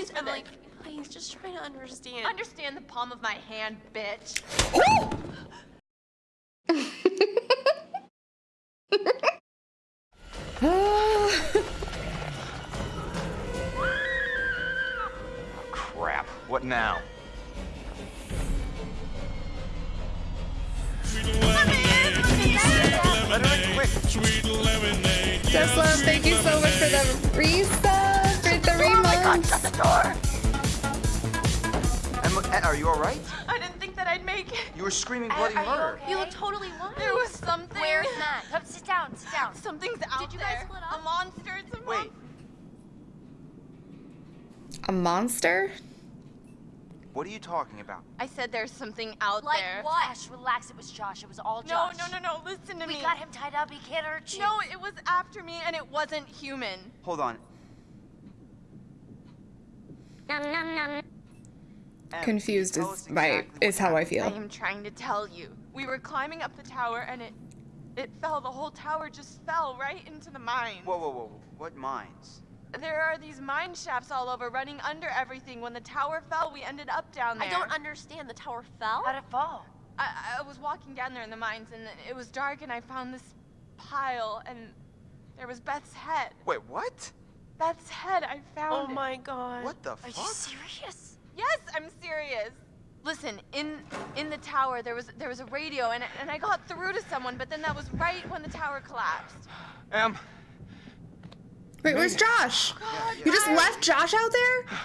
Please, Emily, please, just try to understand. Understand the palm of my hand, bitch. Crap. What now? Let her in quick. Tesla, thank you so much for the resub for three months. Emma, eh, are you all right? I didn't think that I'd make it. You were screaming bloody Are you murder. okay? You look totally fine. There was something. Where's Matt? Come sit down, sit down. Something's out Did you guys there. split up? A monster. It's a Wait. monster. A monster? What are you talking about? I said there's something out Like there. what? Josh, relax. It was Josh. It was all Josh. no, no, no. No. Listen to We me. got him tied up. He can't hurt you. No, it was after me, and it wasn't human. Hold on. Em, um, Confused is my exactly is how I feel. I am trying to tell you. We were climbing up the tower, and it, it fell. The whole tower just fell right into the mines. Whoa, whoa, whoa. What mines? There are these mine shafts all over, running under everything. When the tower fell, we ended up down there. I don't understand. The tower fell? How'd it fall? I, I was walking down there in the mines, and it was dark, and I found this pile, and there was Beth's head. Wait, what? Beth's head. I found Oh it. my god. What the Are you serious? Yes, I'm serious. Listen, in in the tower there was there was a radio and and I got through to someone, but then that was right when the tower collapsed. Em, Wait, where's Josh? Oh god, You just I- left Josh out there?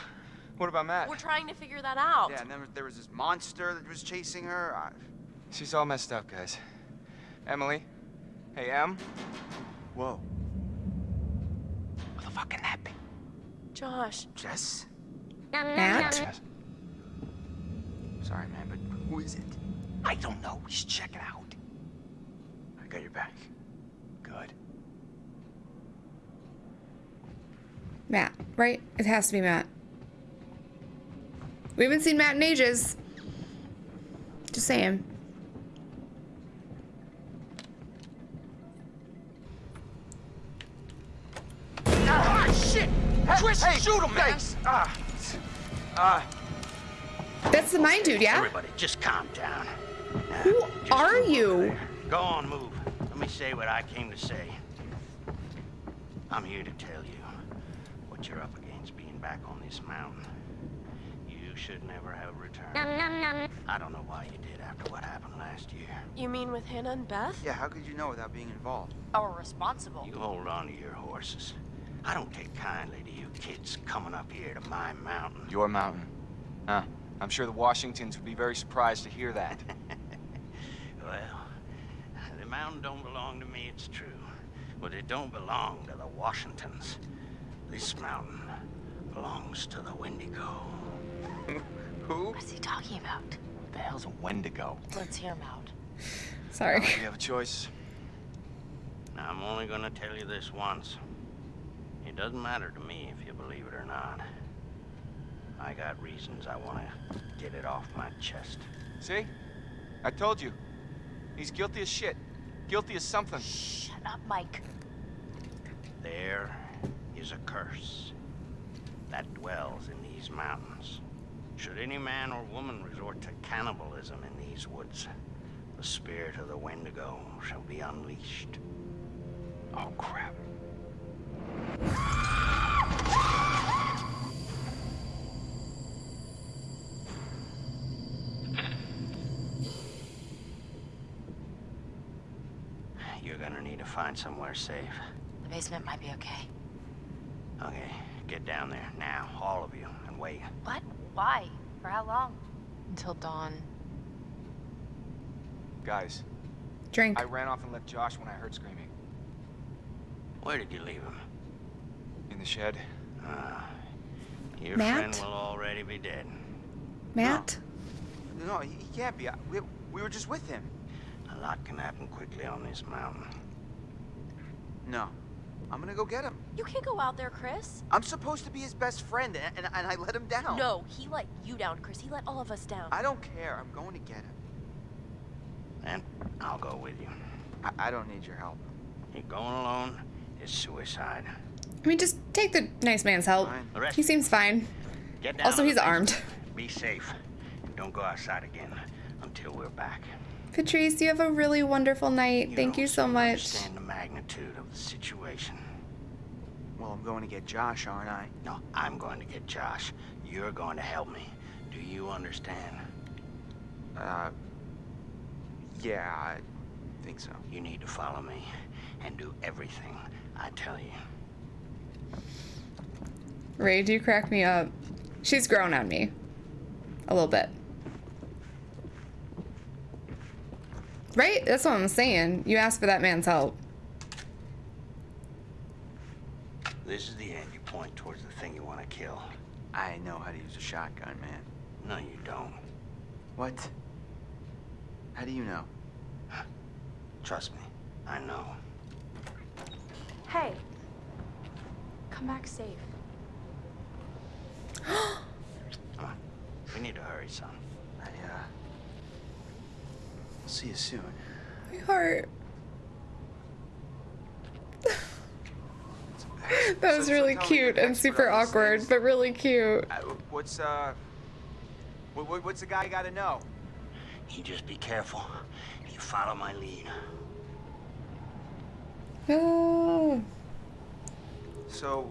what about Matt? We're trying to figure that out. Yeah, and then there was this monster that was chasing her. I... She's all messed up, guys. Emily? Hey, Em? Whoa. What the fuck can that be? Josh. Jess? Matt? Sorry, man, but who is it? I don't know. We should check it out. I got your back. Good. Matt, right? It has to be Matt. We haven't seen Matt in ages. Just saying. Shit! Twist, hey, shoot him, man! thanks. Ah. Ah. That's the mine dude, yeah? Everybody, just calm down. Who just are you? Go on, move. Let me say what I came to say. I'm here to tell you what you're up against being back on this mountain. You should never have returned. I don't know why you did after what happened last year. You mean with Hannah and Beth? Yeah, how could you know without being involved? Or responsible? You hold on to your horses. I don't take kindly to you kids coming up here to my mountain. Your mountain. Huh. I'm sure the Washingtons would be very surprised to hear that. Well, the mountain don't belong to me, it's true. But it don't belong to the Washingtons. This mountain belongs to the Wendigo. Who? What's he talking about? What the hell's a Wendigo? Let's hear him out. Sorry. We have a choice. Now, I'm only gonna tell you this once. It doesn't matter to me if you believe it or not. I got reasons I wanna get it off my chest. See? I told you. He's guilty as shit. Guilty as something. Shut up, Mike. There is a curse that dwells in these mountains. Should any man or woman resort to cannibalism in these woods, the spirit of the Wendigo shall be unleashed. Oh, crap. You're gonna need to find somewhere safe. The basement might be okay. Okay, get down there now, all of you, and wait. What? Why? For how long? Until dawn. Guys, Drink. I ran off and left Josh when I heard screaming. Where did you leave him? In the shed. Ah, your Matt? friend will already be dead. Matt? No, he, he can't be. I- We, we were just with him. A lot can happen quickly on this mountain. No. I'm gonna go get him. You can't go out there, Chris. I'm supposed to be his best friend, and, and, and I let him down. No, he let you down, Chris. He let all of us down. I don't care. I'm going to get him. And I'll go with you. I, I don't need your help. You're going alone is suicide. I mean, just take the nice man's help. Fine. The rest He seems fine. Also, he's armed. Be safe. And don't go outside again until we're back. Patrice, you have a really wonderful night. Thank you so seem to much. Understand the magnitude of the situation. Well, I'm going to get Josh, aren't I? No, I'm going to get Josh. You're going to help me. Do you understand? Uh, yeah, I think so. You need to follow me and do everything I tell you. Ray, do you crack me up? She's grown on me. A little bit. Right? That's what I'm saying. You asked for that man's help. This is the end you point towards the thing you want to kill. I know how to use a shotgun, man. No, you don't. What? How do you know? Trust me, I know. Hey. Come back safe. Come on. We need to hurry, son. I, uh... I'll see you soon. My heart. That was So- so really tell me, cute and super awkward, things. but really cute. Uh, what's, uh... What, what, what's the guy gotta know? You just be careful. You follow my lead. Oh. So...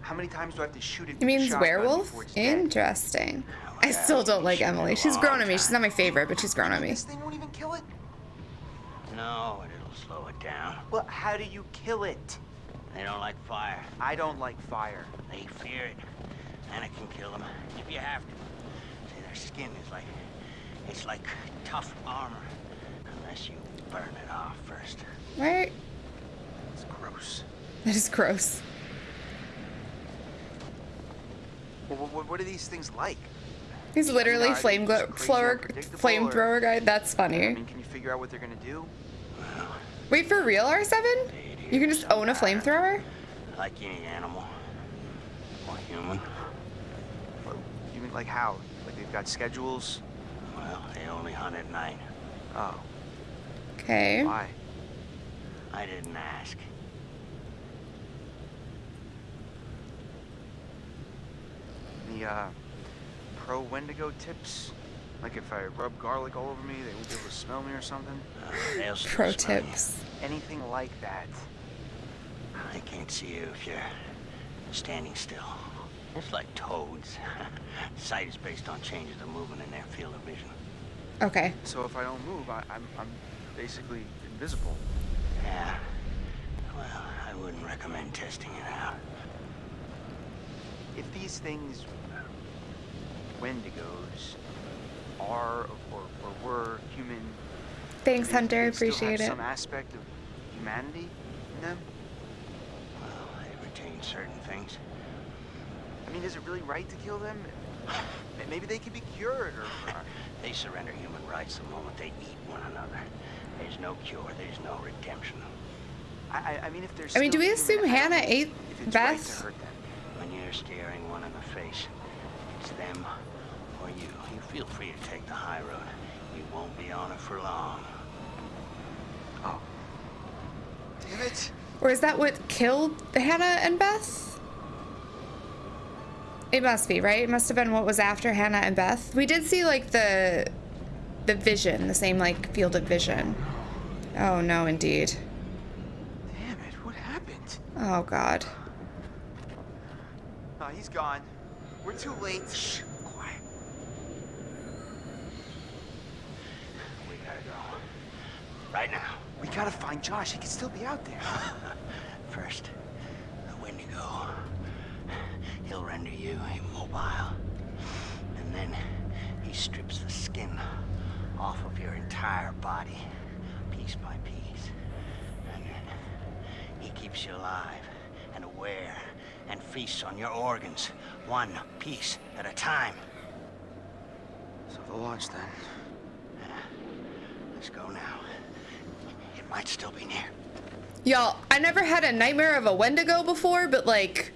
How many times do I have to shoot it? He means werewolf? before it's dead? Interesting. I still don't like Emily. She's grown on me. She's not my favorite, but she's grown on me. This thing won't even kill it? No, it'll slow it down. Well, how do you kill it? They don't like fire. I don't like fire. They fear it. And it can kill them if you have to. See, their skin is like... It's like tough armor. Unless you burn it off first. Right? It's gross. That is gross. Well, what, what are these things like? He's literally are flame just flower unpredictable, flamethrower guy. That's I funny. mean, can you figure out what they're gonna do? Wait for real, R7? You can just own a flamethrower? like any animal. Or human. Well, You mean like how? Like they've got schedules? Well, they only hunt at night. Oh, Okay. why? I didn't ask. The uh, pro Wendigo tips? Like if I rub garlic all over me, they won't be able to smell me or something? Uh, Pro smell you. tips. Anything like that? I can't see you if you're standing still. It's like toads. Sight is based on changes of movement in their field of vision. Okay. So if I don't move, I, I'm, I'm basically invisible. Yeah. Well, I wouldn't recommend testing it out. If these things, Wendigos, are or, or were human, Thanks, I Hunter. they Appreciate it. Some aspect of humanity in them. Well, they retain certain things. I mean, is it really right to kill them? Maybe they can be cured, or, or They surrender human rights the moment they eat one another. There's no cure, there's no redemption. I, I- I mean, if there's. I mean, do we assume human, Hannah ate if it's right to hurt them. When you're staring one in the face, it's them or you. You feel free to take the high road. You won't be on it for long. Oh. Damn it! Or is that what killed Hannah and Beth? It must be, right? It must have been what was after Hannah and Beth. We did see like the the vision, the same like field of vision. Oh no, indeed. Damn it! What happened? Oh god. Oh, he's gone. We're too late. Shh. Quiet. We gotta go. Right now. We gotta find Josh. He could still be out there. First, the Wendigo. He'll render you immobile. And then he strips the skin off of your entire body, piece by piece. And then he keeps you alive and aware and feasts on your organs, one piece at a time. So the launch then. Let's go now. Might still be near. Y'all, I never had a nightmare of a Wendigo before, but like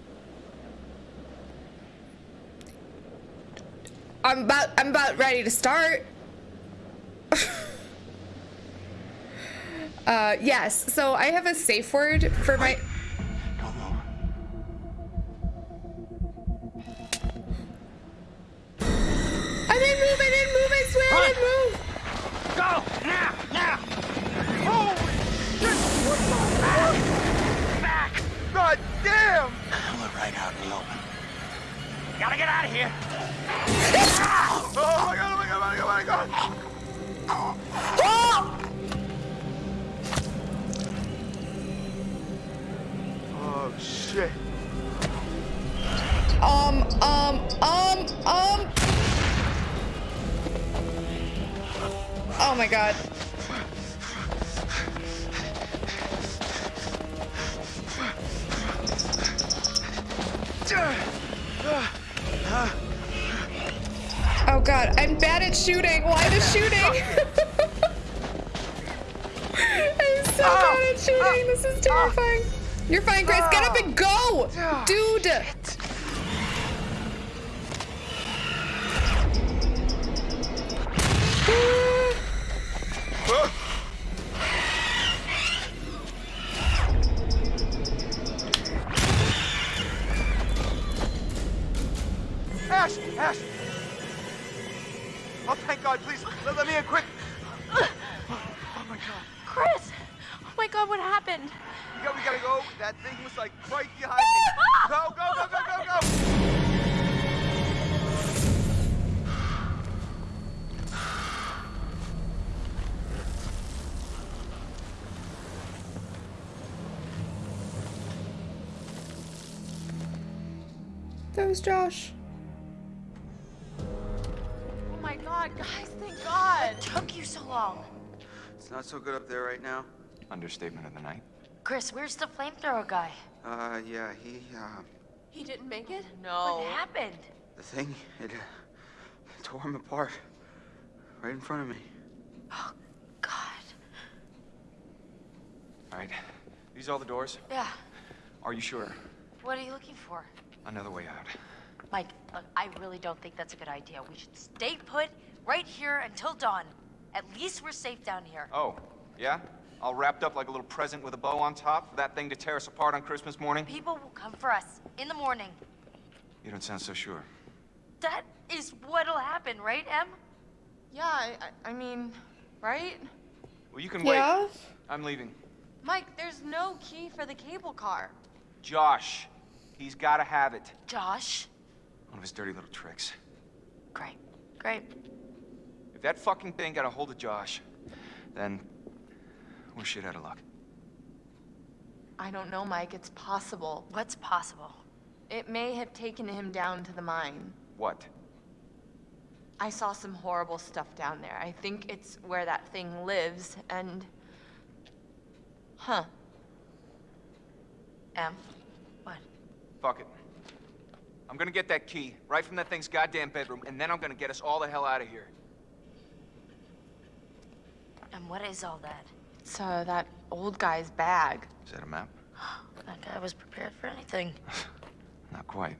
I'm about I'm about ready to start. uh yes, so I have a safe word for my Why the shooting? I'm so ah. bad at shooting. This is ah. terrifying. You're fine, Grace. Get up and go! Ah. Dude! Ash! thank God, please, let, let me in quick! Oh my God. Chris! Oh my god, what happened? We, got, we gotta go. That thing was like right behind me. Ah! Go, go, go, go, go, go! That was Josh. It's not so good up there right now. Understatement of the night. Chris, where's the flamethrower guy? Uh, yeah, he, uh, He didn't make it? No. What No. happened? the thing, it, uh, tore him apart. Right in front of me. Oh, God. All right. These are all the doors? Yeah. Are you sure? What are you looking for? Another way out. Mike, look, I really don't think that's a good idea. We should stay put right here until dawn. At least we're safe down here. Oh, yeah? All wrapped up like a little present with a bow on top for that thing to tear us apart on Christmas morning? People will come for us in the morning. You don't sound so sure. That is what'll happen, right, Em? Yeah, I, I I mean, right? Well, you can Yeah? wait. I'm leaving. Mike, there's no key for the cable car. Josh, he's gotta have it. Josh? One of his dirty little tricks. Great. Great. If that fucking thing got a hold of Josh, then we're shit out of luck. I don't know, Mike. It's possible. What's possible? It may have taken him down to the mine. What? I saw some horrible stuff down there. I think it's where that thing lives, and. Huh. Em? What? Fuck it. I'm gonna get that key right from that thing's goddamn bedroom, and then I'm gonna get us all the hell out of here. And what is all that? It's uh, that old guy's bag. Is that a map? That guy was prepared for anything. Not quite.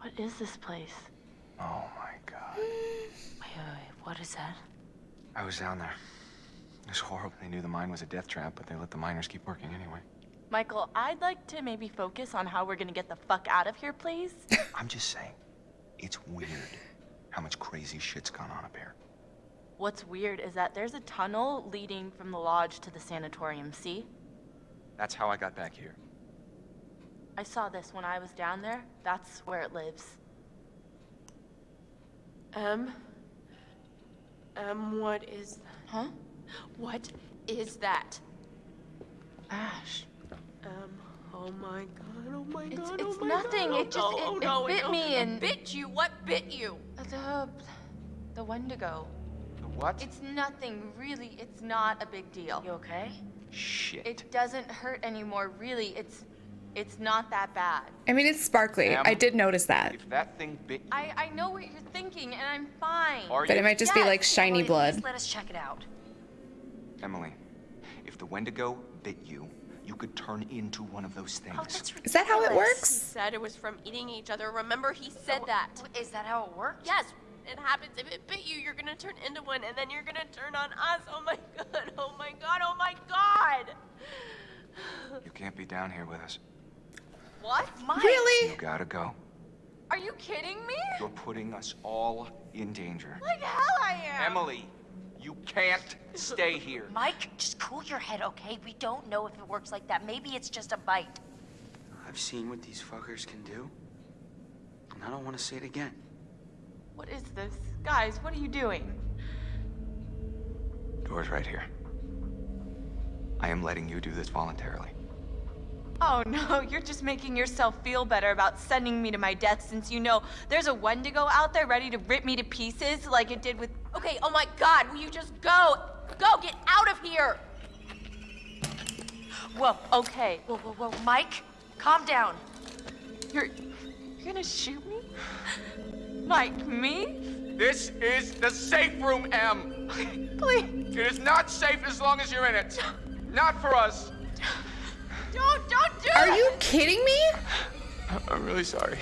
What is this place? Oh my god. Wait, wait, wait. What is that? I was down there. It was horrible. They knew the mine was a death trap, but they let the miners keep working anyway. Michael, I'd like to maybe focus on how we're gonna get the fuck out of here, please. I'm just saying, it's weird how much crazy shit's gone on up here. What's weird is that there's a tunnel leading from the lodge to the sanatorium, see? That's how I got back here. I saw this when I was down there. That's where it lives. Um. Um, what is. Huh? What is that? Ash. Um, oh my god, oh my It's- god, it's oh my nothing, God. it just- oh, it- oh, it no, bit no. me It and- bit you? What bit you? The. the Wendigo. The what? It's nothing, really. It's not a big deal. You okay? Shit. It doesn't hurt anymore, really. It's. It's not that bad. I mean, it's sparkly. Em? I did notice that. If that thing bit you, I, I know what you're thinking, and I'm fine. are But you? it might just be like shiny Emily, blood. Let us check it out. Emily, if the Wendigo bit you, you could turn into one of those things. Oh, that's ridiculous. Is that how it works? He said it was from eating each other. Remember, he said oh, that. W- Is that how it works? Yes, it happens. If it bit you, you're gonna turn into one, and then you're gonna turn on us. Oh my god, oh my god, oh my god! You can't be down here with us. What? Mike. Really? You gotta go. Are you kidding me? You're putting us all in danger. Like hell I am! Emily, you can't stay here. Mike, just cool your head, okay? We don't know if it works like that. Maybe it's just a bite. I've seen what these fuckers can do, and I don't want to see it again. What is this? Guys, what are you doing? Door's right here. I am letting you do this voluntarily. Oh no, you're just making yourself feel better about sending me to my death since you know there's a Wendigo out there ready to rip me to pieces like it did with. Okay, oh my god, will you just go? Go, get out of here! Whoa, okay. Whoa, whoa, whoa. Mike, calm down. You're. You're gonna shoot me? Like me? This is the safe room, Em. Please. It is not safe as long as you're in it. Not for us. Don't, don't do Are it! you kidding me? I'm really sorry.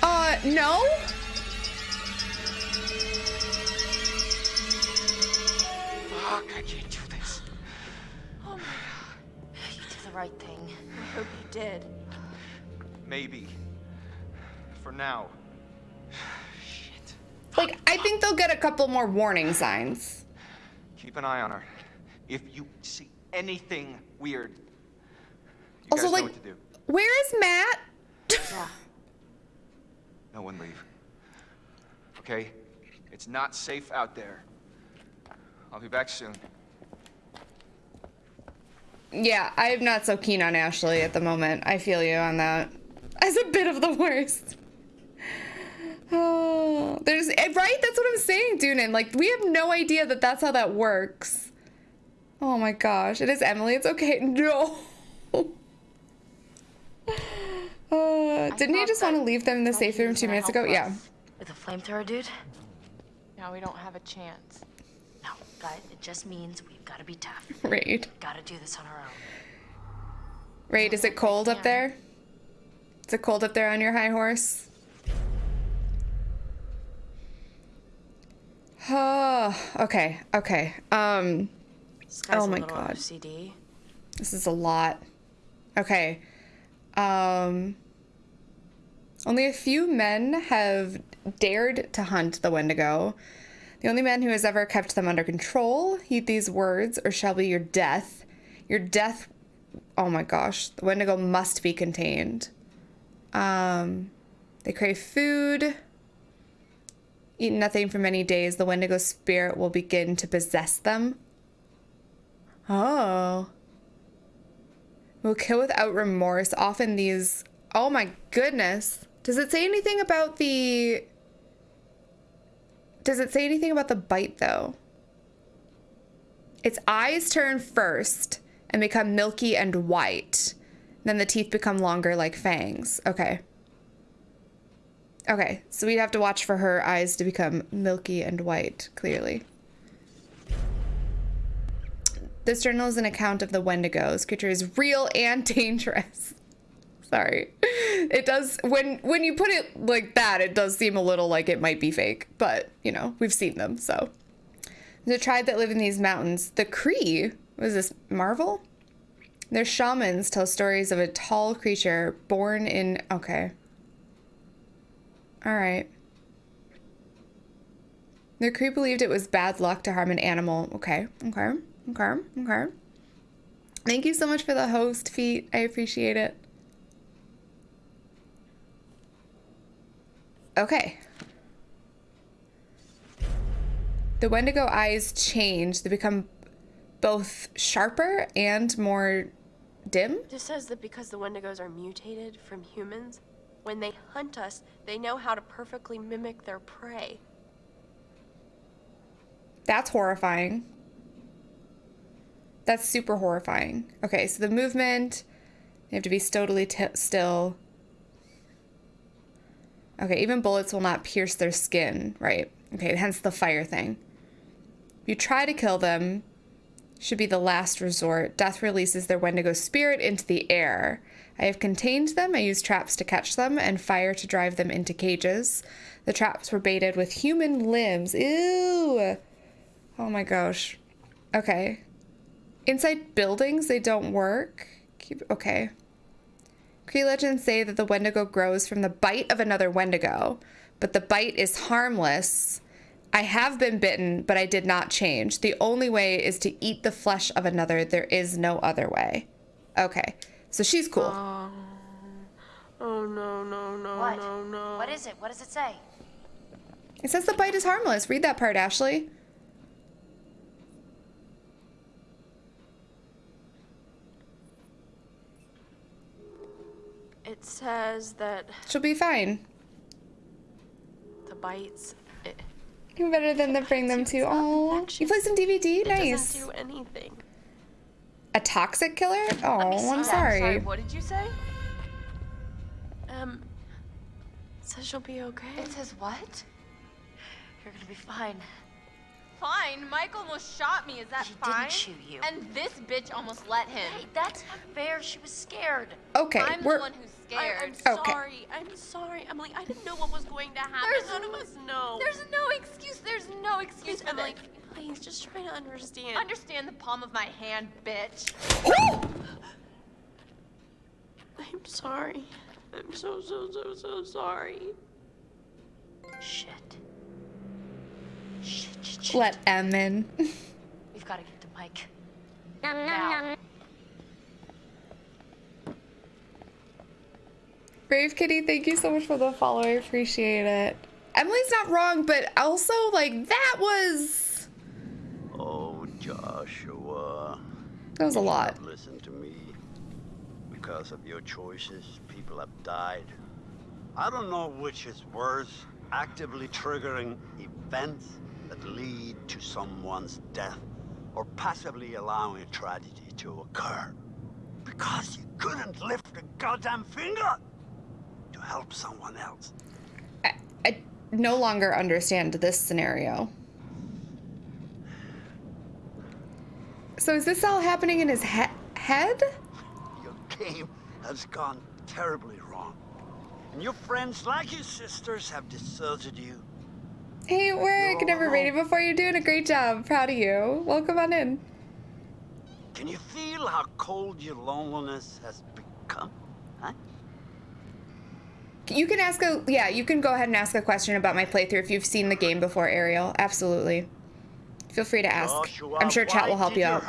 Uh, no? Fuck, I can't do this. Oh my god. You did the right thing. I hope you did. Maybe. For now. Like, I think they'll get a couple more warning signs. Keep an eye on her. If you see anything weird, you Also, guys like- know what to do. Where is Matt? No one leave. Okay? It's not safe out there. I'll be back soon. Yeah, I'm not so keen on Ashley at the moment. I feel you on that. As a bit of the worst. Oh, there's eh, right. That's what I'm saying, Dunan. Like we have no idea that that's how that works. Oh my gosh, it is Emily. It's okay. No. Uh, didn't you thought just want to leave them in the safe room two minutes ago? help Yeah. With a flamethrower, dude? Now we don't have a chance. No, guys, it just means we've got to be tough. Raid. Gotta do this on our own. Raid, is it cold up there? Is it cold up there on your high horse? Oh, okay, okay. Um, Oh my God. OCD. this is a lot. Okay. Um, only a few men have dared to hunt the Wendigo. The only man who has ever kept them under control. Heed these words, or shall be your death. Your death. Oh my gosh, the Wendigo must be contained. Um, they crave food. Eat nothing for many days. The Wendigo spirit will begin to possess them. Oh. Will kill without remorse. Often these. Oh my goodness. Does it say anything about the. Does it say anything about the bite though? Its eyes turn first and become milky and white. Then the teeth become longer like fangs. Okay. Okay, so we'd have to watch for her eyes to become milky and white, clearly. This journal is an account of the Wendigo. This creature is real and dangerous. Sorry. It does when when you put it like that, it does seem a little like it might be fake, but you know, we've seen them, so. The tribe that live in these mountains, the Cree, was this Marvel? Their shamans tell stories of a tall creature born in okay. All right. The crew believed it was bad luck to harm an animal. Okay, okay, okay, okay. Thank you so much for the host, Feet. I appreciate it. Okay. The Wendigo eyes change. They become both sharper and more dim. This says that because the Wendigos are mutated from humans, when they hunt us, they know how to perfectly mimic their prey. That's horrifying. That's super horrifying. Okay, so the movement, they have to be totally still. Okay, even bullets will not pierce their skin, right? Okay, hence the fire thing. You try to kill them, should be the last resort. Death releases their Wendigo spirit into the air. I have contained them. I use traps to catch them and fire to drive them into cages. The traps were baited with human limbs. Ew. Oh my gosh. Okay. Inside buildings, they don't work. Keep okay. Cree legends say that the Wendigo grows from the bite of another Wendigo, but the bite is harmless. I have been bitten, but I did not change. The only way is to eat the flesh of another. There is no other way. Okay. So she's cool. Oh. Oh no no no What? no no. What is it? What does it say? It says the bite is harmless. Read that part, Ashley. It says that She'll be fine. the bites. It, You're better than the bring them to. Oh, you play some DVD? Nice. doesn't do anything. A toxic killer? Oh, Let me see I'm that. sorry. What did you say? Um. it Says she'll be okay. It says what? You're gonna be fine. Fine. Mike almost shot me. Is that He fine? didn't shoot you. And this bitch almost let him. Hey, that's not fair. She was scared. Okay, I'm we're the one who's I, scared. I'm Okay. sorry. I'm sorry, Emily. I didn't know what was going to happen. There's None of us know. There's no excuse. There's no excuse Please, for Emily. this. Please, just try to understand. Understand the palm of my hand, bitch. I'm sorry. I'm so so so so sorry. Shit. Shit, shit, shit. let M in. We've got to get to Mike. Now. Brave Kitty, thank you so much for the follow. I appreciate it. Emily's not wrong, but also like that was Oh, Joshua. that was a lot. Listen to me. Because of your choices, people have died. I don't know which is worse, actively triggering events that lead to someone's death, or passively allowing a tragedy to occur. Because you couldn't lift a goddamn finger help someone else. I, I no longer understand this scenario. So is this all happening in his he- head? Your game has gone terribly wrong. And your friends, like your sisters, have deserted you. Hey, You're never rated alone. before. You're doing a great job. Proud of you. Welcome on in. Can you feel how cold your loneliness has become? You can ask a yeah. You can go ahead and ask a question about my playthrough if you've seen the game before, Ariel. Absolutely. Feel free to ask. Joshua, I'm sure chat will help did you out.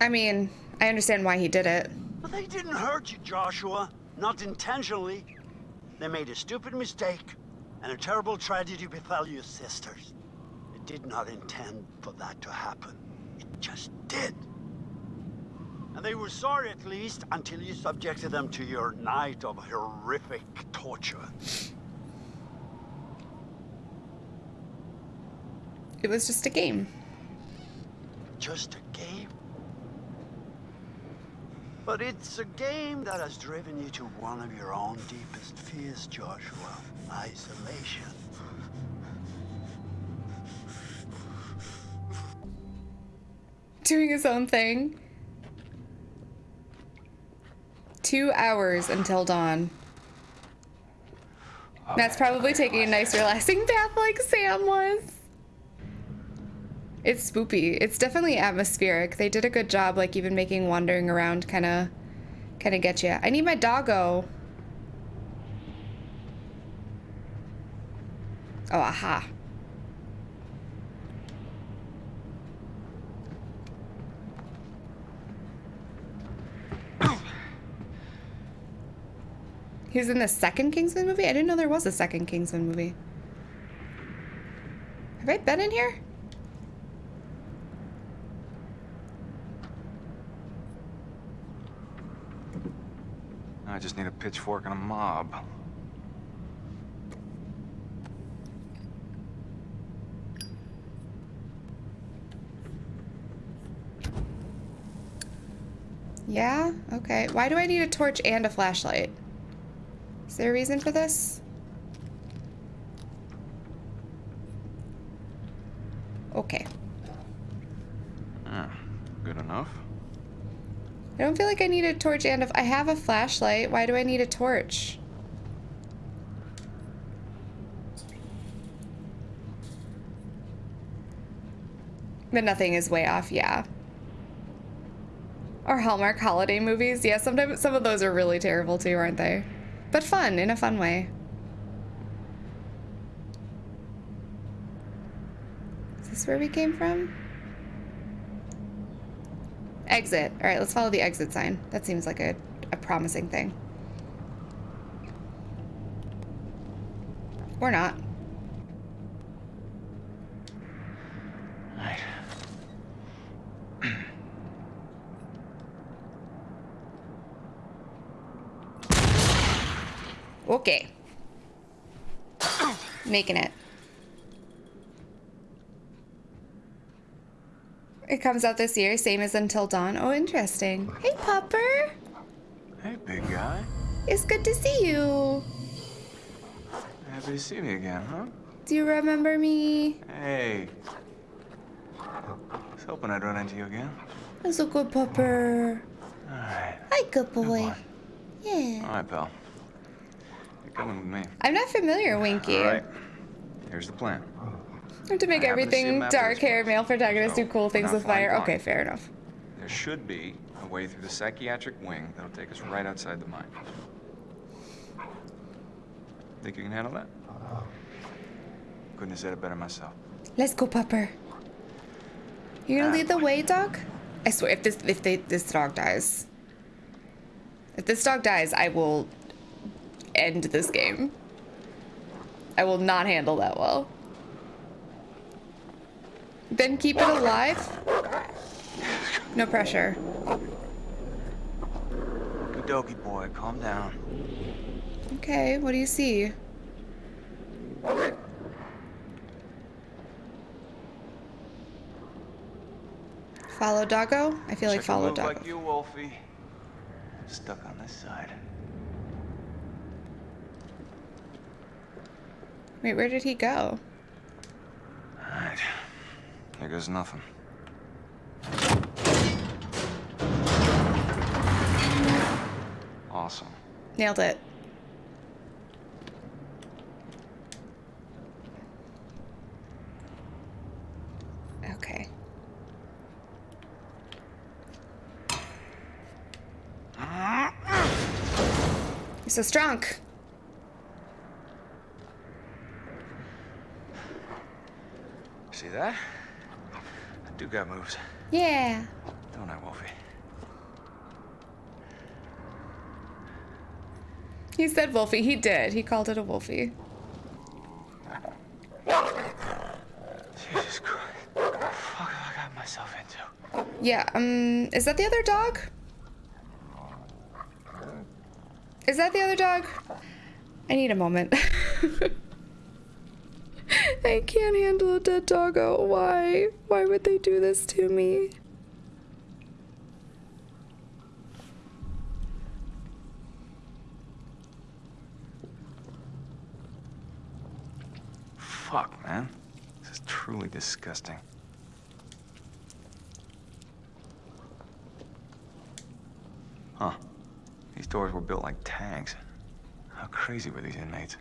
I mean, I understand why he did it. But they didn't hurt you, Joshua. Not intentionally. They made a stupid mistake, and a terrible tragedy befell your sisters. They did not intend for that to happen. It just did. And they were sorry at least until you subjected them to your night of horrific torture. It was just a game. Just a game. But it's a game that has driven you to one of your own deepest fears, Joshua. Isolation. Doing his own thing. Two hours until dawn. Matt's probably taking a nice relaxing bath like Sam was. It's spoopy. It's definitely atmospheric. They did a good job, like even making wandering around kind of, kind of get you. I need my doggo. Oh, aha. He was in the second Kingsman movie? I didn't know there was a second Kingsman movie. Have I been in here? I just need a pitchfork and a mob. Yeah? Okay. Why do I need a torch and a flashlight? Is there a reason for this? Okay. Ah, good enough. I don't feel like I need a torch and if I have a flashlight. Why do I need a torch? But nothing is way off, yeah. Or Hallmark holiday movies. Yeah, sometimes some of those are really terrible too, aren't they? But fun, in a fun way. Is this where we came from? Exit. All right, let's follow the exit sign. That seems like a, a promising thing. Or not. Right. Okay. Making it. It comes out this year, same as Until Dawn. Oh, interesting. Hey, Pupper. Hey, big guy. It's good to see you. Happy to see me again, huh? Do you remember me? Hey. I was hoping I'd run into you again. That's a good pupper. All right. Hi, good boy. boy. Yeah. All right, pal. With me. I'm not familiar, Winky. All right. Here's the plan. To make I happen to see a everything of dark hair male protagonist So, do cool things with fire. blind. Okay, fair enough. There should be a way through the psychiatric wing that'll take us right outside the mine. Think you can handle that? Couldn't have said it better myself. Let's go, Pupper. You're gonna Ah, lead the way, dog? I swear, if this if they this dog dies, if this dog dies, I will end this game. I will not handle that well. Then keep it alive. No pressure. Dokie boy, calm down. Okay, what do you see? Follow doggo? I feel like Check a follow doggo. like you, Wolfie. Stuck on this side. Wait, where did he go? All right. Here goes nothing. Awesome. Nailed it. Okay. Ah! You're so strong. See that? I do got moves, Yeah. don't I, Wolfie? He said Wolfie. He did. He called it a Wolfie. Jesus Christ. What the fuck have I got myself into? Yeah, um, is that the other dog? Is that the other dog? I need a moment. I can't handle a dead doggo. Oh, why? Why would they do this to me? Fuck, man. This is truly disgusting. Huh. These doors were built like tanks. How crazy were these inmates?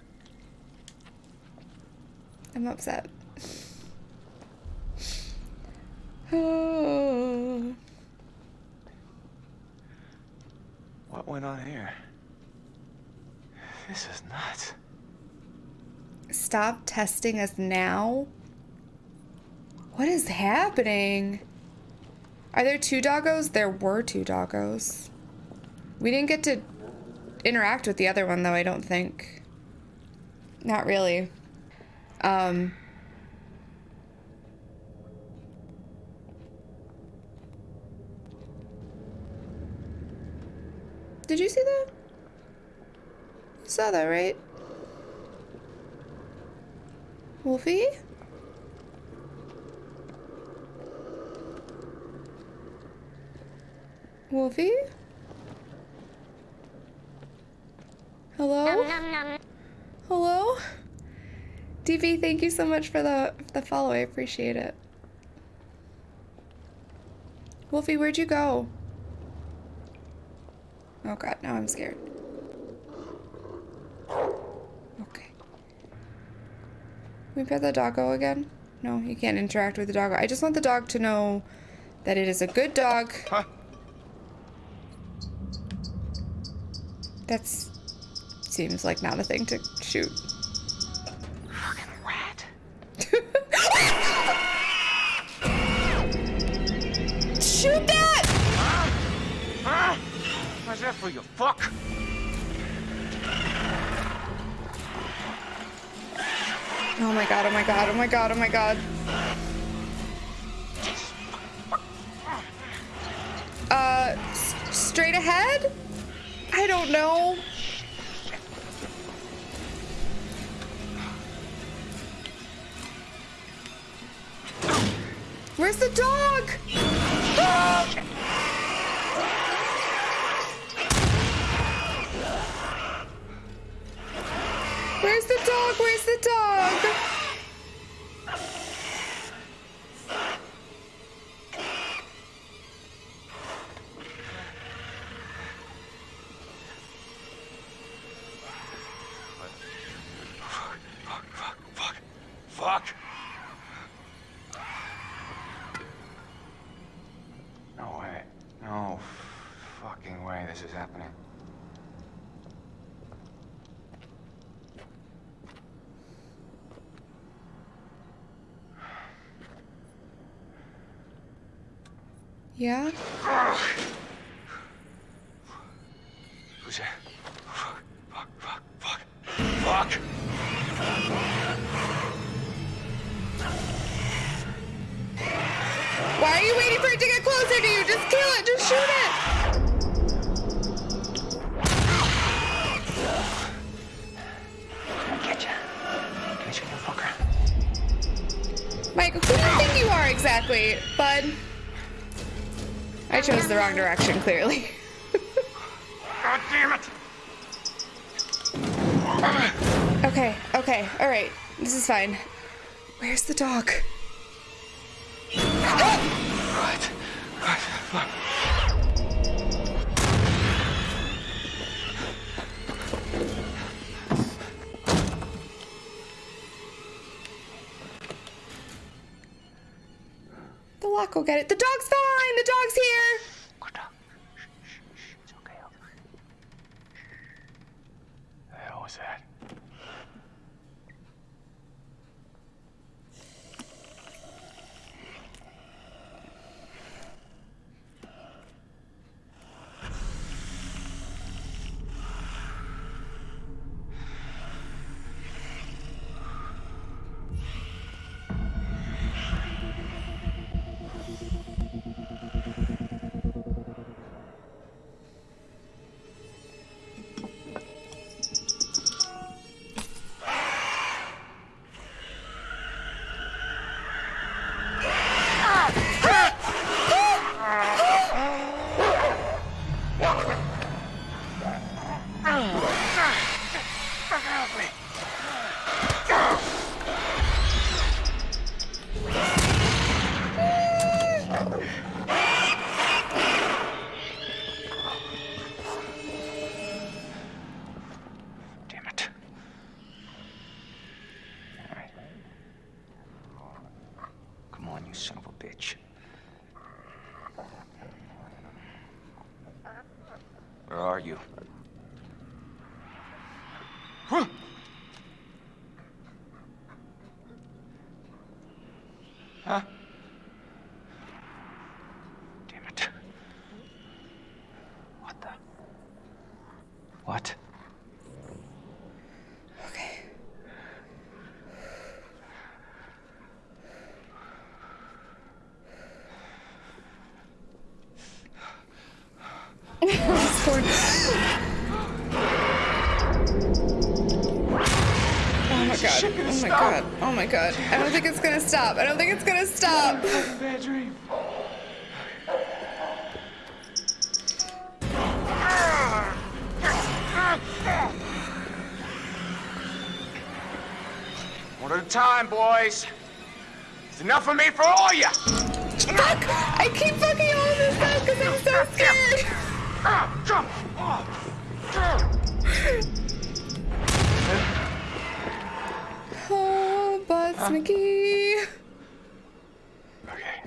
I'm upset. Oh. What went on here? This is nuts. Stop testing us now? What is happening? Are there two doggos? There were two doggos. We didn't get to interact with the other one, though, I don't think. Not really. Um. Did you see that? You saw that, right? Wolfie? Wolfie? Hello? Hello? DB, thank you so much for the the follow. I appreciate it. Wolfie, where'd you go? Oh god, now I'm scared. Okay. Can we pet the doggo again? No, you can't interact with the doggo. I just want the dog to know that it is a good dog. Huh? That's seems like not a thing to shoot. For you, fuck? Oh my god, oh my god, oh my god, oh my god. Uh, straight ahead? I don't know. Where's the dog? Happening. Yeah? Exactly, bud? I chose the wrong direction, clearly. God damn it! okay, okay, alright. This is fine. Where's the dog? Will get it. The dog's fine! The dog's here! Son of a bitch. Where are you? Huh? Huh? Damn it. What the? What? Okay. Scored. Oh my god. Oh my god. I don't think it's gonna stop. I don't think it's gonna stop. Bad dream. One at a time, boys. It's enough for me for all ya. Fuck! I keep fucking all of this up because I'm so scared. Oh, Butts McGee. Okay.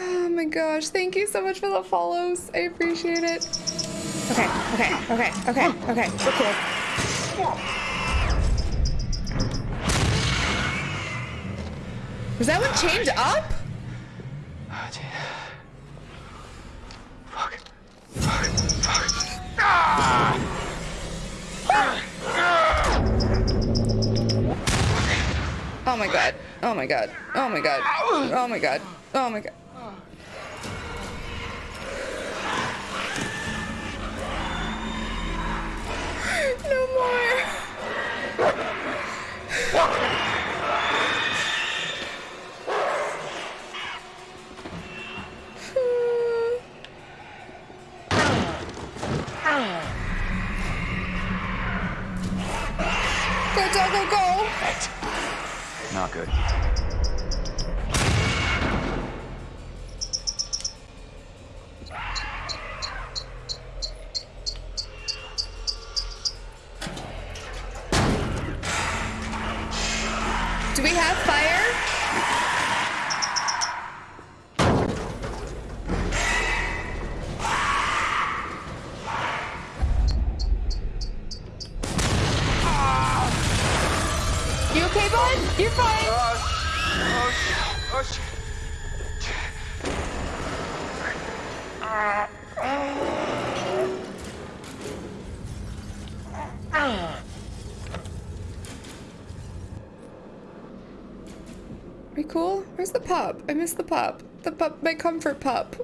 Oh my gosh, thank you so much for the follows. I appreciate it. Okay, okay, okay, okay, okay. We're cool. Was that one chained up? Fuck. Fuck. Fuck. Ah! Oh my god. Oh my god. Oh my god. Oh my god. Oh my god. No more. Go, Doggo, go! Not good. The pup, my comfort pup.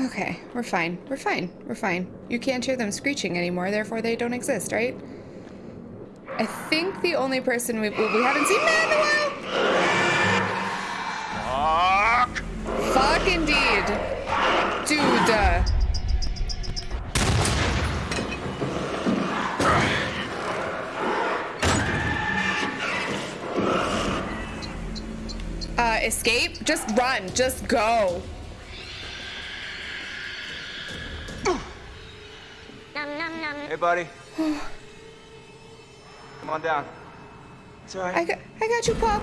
Okay, we're fine. We're fine. We're fine. You can't hear them screeching anymore, therefore they don't exist, right? I think the only person we well, we haven't seen. Indeed, dude. uh, Uh, escape? Just run. Just go. Hey, buddy. Come on down. It's all right. I got, I got you, pup.